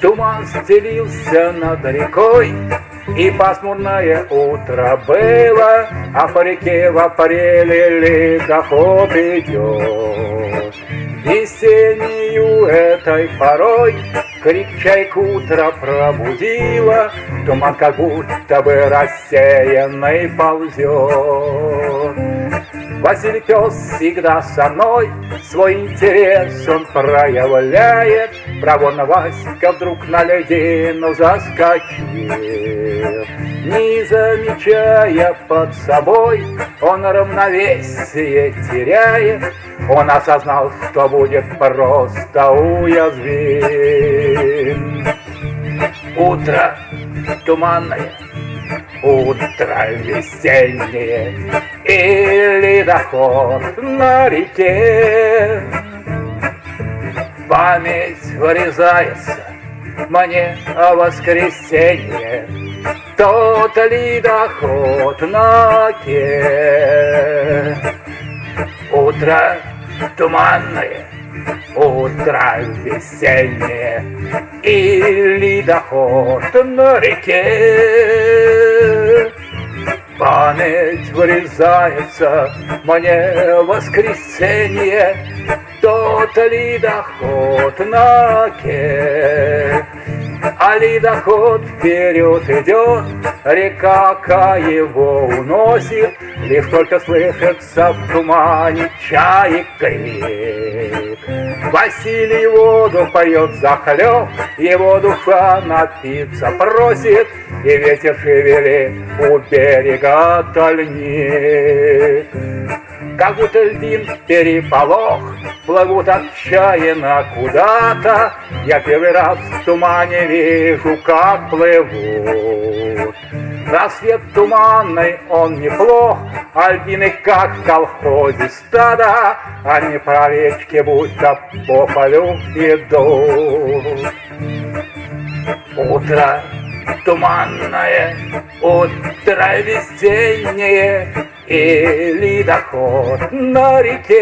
Туман стелился над рекой, и пасмурное утро было, А по реке в апреле ледоход идет. Весеннюю этой порой Крик чайк утро пробудила, Туман как будто бы рассеянный ползет. Василий пес всегда со мной, Свой интерес он проявляет, Проворно Васька вдруг на ледину заскочил. Не замечая под собой, он равновесие теряет, Он осознал, что будет просто уязвим. Утро туманное, утро весеннее, или доход на реке. Память вырезается мне о воскресенье, Тот ли доход на ке. Утро туманное, утро весеннее, Или доход на реке. Память вырезается мне воскресенье, Тот ли доход на ке. А ледоход вперед идет, река его уносит, Лишь только слышится в тумане чаек крик. Василий воду поет захлеб, его душа напиться просит, И ветер шевелит у берега тальник. Как будто льдин переполох, плывут отчаянно куда-то, Я первый раз в тумане вижу, как плывут. Рассвет туманный, он неплох, а льдины, как в колхозе стада, Они по речке будто по полю идут. Утро туманное, утро весеннее, И ледоход на реке.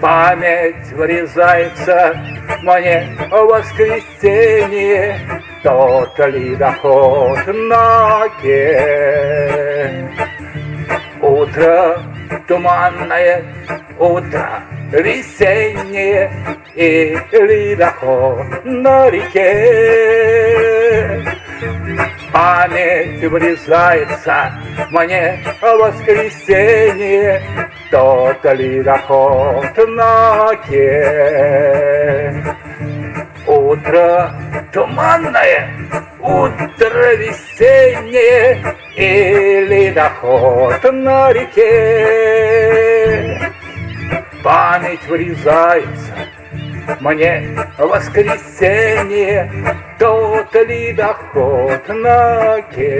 Память врезается мне в воскресенье, Тот ледоход на ке. Утро туманное, утро весеннее, И ледоход на реке. Память врезается мне в воскресенье, Тот ледоход на ке. Утро туманное, утро весеннее, И ледоход на реке. Память врезается мне воскресенье, калейдоскоп на оке.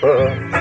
Ba-ba-ba-ba-ba